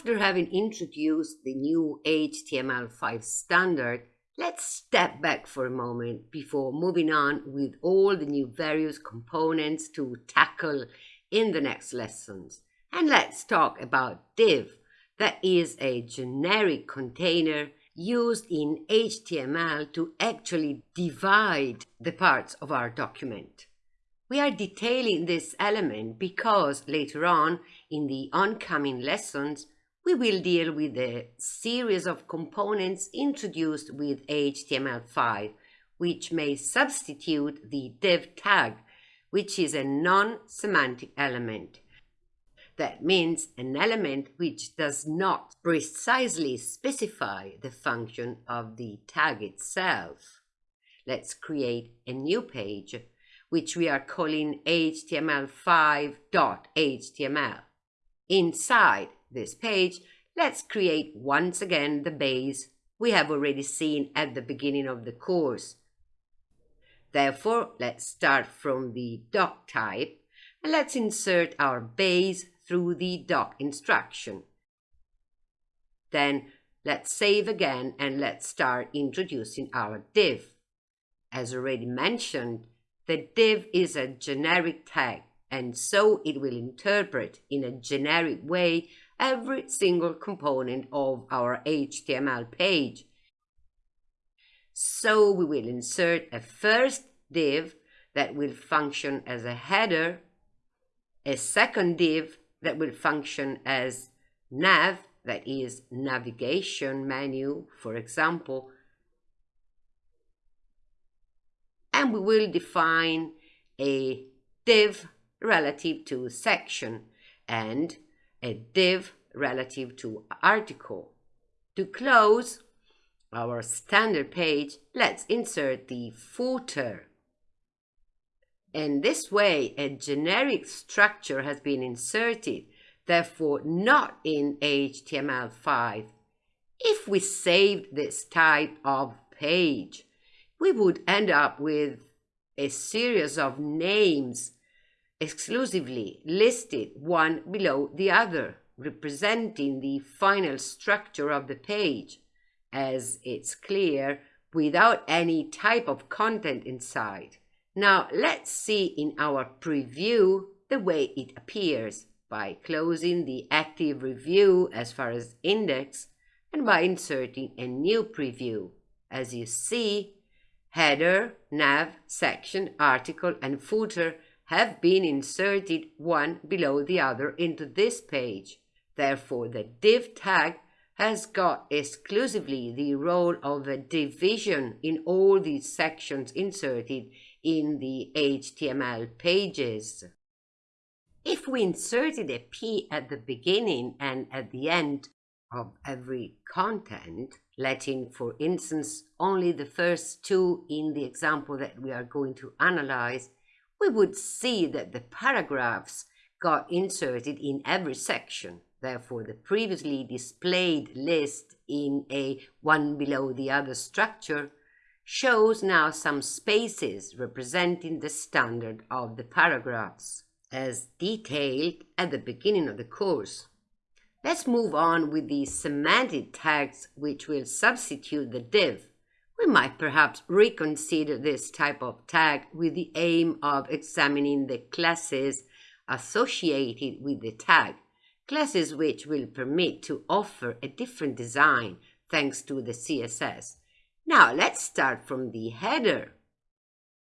After having introduced the new HTML5 standard, let's step back for a moment before moving on with all the new various components to tackle in the next lessons. And let's talk about div, that is a generic container used in HTML to actually divide the parts of our document. We are detailing this element because later on in the oncoming lessons, we will deal with a series of components introduced with HTML5, which may substitute the div tag, which is a non-semantic element. That means an element which does not precisely specify the function of the tag itself. Let's create a new page which we are calling html5.html. Inside this page, let's create once again the base we have already seen at the beginning of the course. Therefore, let's start from the doc type and let's insert our base through the doc instruction. Then let's save again and let's start introducing our div. As already mentioned, the div is a generic tag, and so it will interpret in a generic way every single component of our HTML page. So we will insert a first div that will function as a header, a second div that will function as nav, that is navigation menu, for example, and we will define a div relative to section and a div relative to article. To close our standard page, let's insert the footer. In this way, a generic structure has been inserted, therefore not in HTML5. If we saved this type of page, we would end up with a series of names exclusively listed one below the other, representing the final structure of the page, as it's clear, without any type of content inside. Now let's see in our preview the way it appears by closing the active review as far as index and by inserting a new preview. As you see, Header, nav, section, article, and footer have been inserted one below the other into this page. Therefore, the div tag has got exclusively the role of a division in all these sections inserted in the HTML pages. If we inserted a P at the beginning and at the end of every content, letting, for instance, only the first two in the example that we are going to analyze, we would see that the paragraphs got inserted in every section. Therefore, the previously displayed list in a one below the other structure shows now some spaces representing the standard of the paragraphs, as detailed at the beginning of the course. Let's move on with the semantic tags which will substitute the div. We might perhaps reconsider this type of tag with the aim of examining the classes associated with the tag, classes which will permit to offer a different design thanks to the CSS. Now let's start from the header.